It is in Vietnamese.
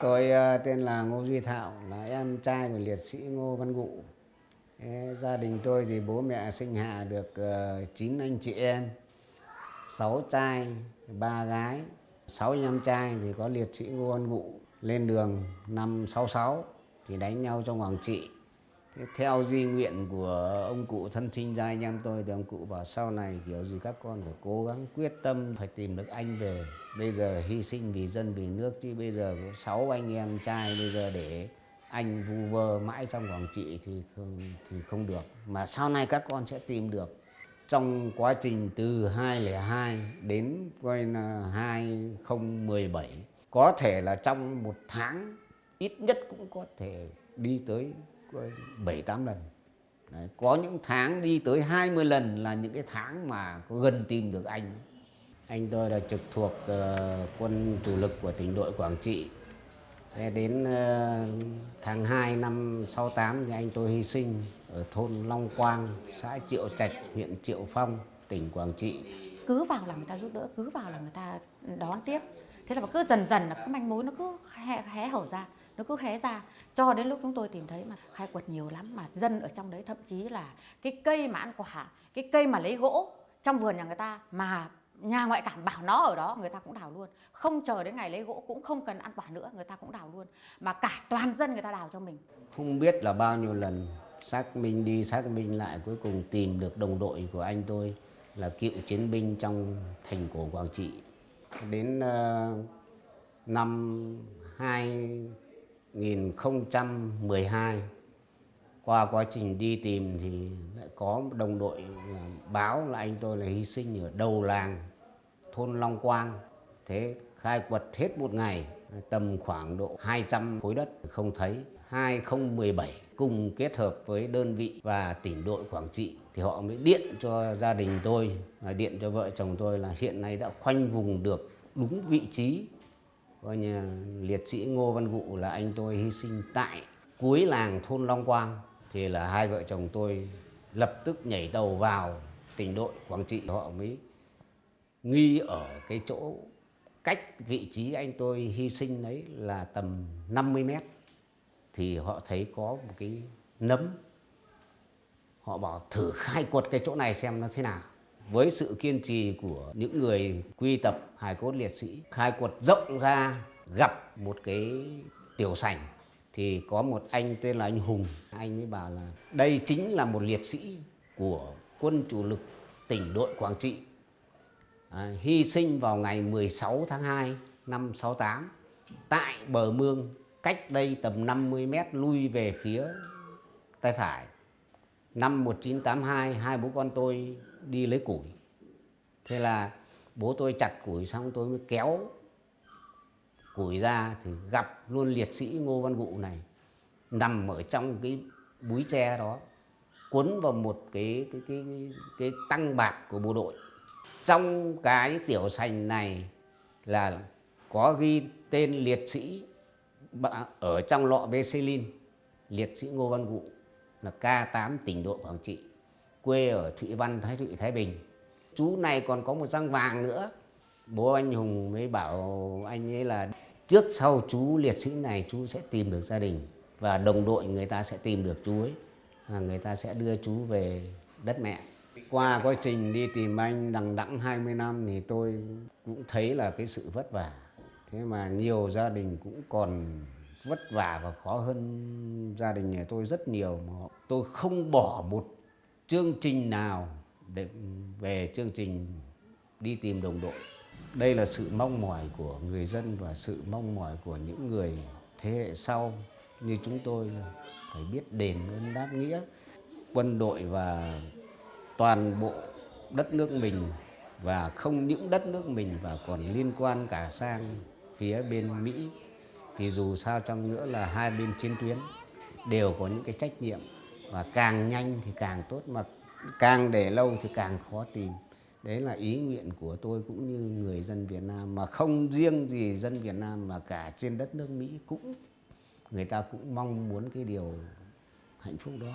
Tôi ờ, tên là Ngô Duy Thảo, là em trai của liệt sĩ Ngô Văn Gụ. Gia đình tôi thì bố mẹ sinh hạ được ờ, 9 anh chị em, 6 trai, 3 gái. 6 anh em trai thì có liệt sĩ Ngô Văn Gụ lên đường năm 66 thì đánh nhau trong Quảng Trị. Theo di nguyện của ông cụ thân sinh ra anh em tôi thì ông cụ bảo sau này kiểu gì các con phải cố gắng quyết tâm, phải tìm được anh về. Bây giờ hy sinh vì dân, vì nước chứ bây giờ có sáu anh em trai bây giờ để anh vu vơ mãi trong Quảng Trị thì không thì không được. Mà sau này các con sẽ tìm được. Trong quá trình từ 2002 đến coi là 2017 có thể là trong một tháng, ít nhất cũng có thể đi tới bảy tám lần. Đấy, có những tháng đi tới 20 lần là những cái tháng mà có gần tìm được anh. Anh tôi là trực thuộc uh, quân chủ lực của tỉnh đội Quảng Trị. Thế đến uh, tháng 2 năm 68 thì anh tôi hy sinh ở thôn Long Quang, xã Triệu Trạch, huyện Triệu Phong, tỉnh Quảng Trị. cứ vào là người ta giúp đỡ cứ vào là người ta đón tiếp. Thế là cứ dần dần là cái manh mối nó cứ hé, hé hở ra nó cứ hé ra. Cho đến lúc chúng tôi tìm thấy mà khai quật nhiều lắm mà dân ở trong đấy thậm chí là cái cây mà ăn quả cái cây mà lấy gỗ trong vườn nhà người ta mà nhà ngoại cảm bảo nó ở đó người ta cũng đào luôn. Không chờ đến ngày lấy gỗ cũng không cần ăn quả nữa người ta cũng đào luôn. Mà cả toàn dân người ta đào cho mình. Không biết là bao nhiêu lần xác minh đi xác minh lại cuối cùng tìm được đồng đội của anh tôi là cựu chiến binh trong thành cổ Quảng Trị. Đến uh, năm 2012 qua quá trình đi tìm thì lại có đồng đội à, báo là anh tôi là hy sinh ở đầu làng thôn Long Quang. Thế khai quật hết một ngày, tầm khoảng độ 200 khối đất, không thấy. 2017 cùng kết hợp với đơn vị và tỉnh đội Quảng Trị thì họ mới điện cho gia đình tôi và điện cho vợ chồng tôi là hiện nay đã khoanh vùng được đúng vị trí coi như liệt sĩ Ngô Văn Gụ là anh tôi hy sinh tại cuối làng thôn Long Quang. Thì là hai vợ chồng tôi lập tức nhảy tàu vào tỉnh đội Quảng Trị. Họ mới nghi ở cái chỗ cách vị trí anh tôi hy sinh đấy là tầm 50 mét. Thì họ thấy có một cái nấm. Họ bảo thử khai quật cái chỗ này xem nó thế nào với sự kiên trì của những người quy tập hài cốt liệt sĩ khai quật rộng ra gặp một cái tiểu sảnh thì có một anh tên là anh Hùng anh mới bảo là đây chính là một liệt sĩ của quân chủ lực tỉnh đội Quảng Trị à, hy sinh vào ngày 16 tháng 2 năm 68 tại bờ mương cách đây tầm 50 mét lui về phía tay phải. Năm 1982, hai bố con tôi đi lấy củi. Thế là bố tôi chặt củi xong tôi mới kéo củi ra thì gặp luôn liệt sĩ Ngô Văn Gụ này nằm ở trong cái búi tre đó cuốn vào một cái cái cái cái, cái tăng bạc của bộ đội. Trong cái tiểu sành này là có ghi tên liệt sĩ ở trong lọ Becilin liệt sĩ Ngô Văn Gụ là K8 tỉnh đội Quảng Trị quê ở Thụy Văn Thái Thụy Thái Bình. Chú này còn có một răng vàng nữa. Bố anh Hùng mới bảo anh ấy là trước sau chú liệt sĩ này chú sẽ tìm được gia đình và đồng đội người ta sẽ tìm được chú ấy. À, người ta sẽ đưa chú về đất mẹ. Qua quá trình đi tìm anh đằng đẵng 20 năm thì tôi cũng thấy là cái sự vất vả. Thế mà nhiều gia đình cũng còn vất vả và khó hơn gia đình nhà tôi rất nhiều mà tôi không bỏ một chương trình nào để về chương trình đi tìm đồng đội? Đây là sự mong mỏi của người dân và sự mong mỏi của những người thế hệ sau. Như chúng tôi phải biết đền ơn đáp nghĩa. Quân đội và toàn bộ đất nước mình và không những đất nước mình và còn liên quan cả sang phía bên Mỹ. Thì dù sao trong nữa là hai bên chiến tuyến đều có những cái trách nhiệm và càng nhanh thì càng tốt, mà càng để lâu thì càng khó tìm. Đấy là ý nguyện của tôi cũng như người dân Việt Nam, mà không riêng gì dân Việt Nam mà cả trên đất nước Mỹ cũng, người ta cũng mong muốn cái điều hạnh phúc đó.